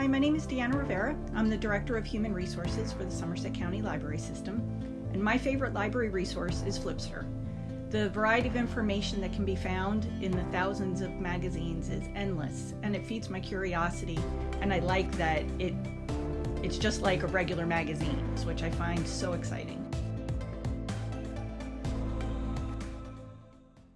Hi, my name is Deanna Rivera. I'm the Director of Human Resources for the Somerset County Library System, and my favorite library resource is Flipster. The variety of information that can be found in the thousands of magazines is endless, and it feeds my curiosity, and I like that it it's just like a regular magazine, which I find so exciting.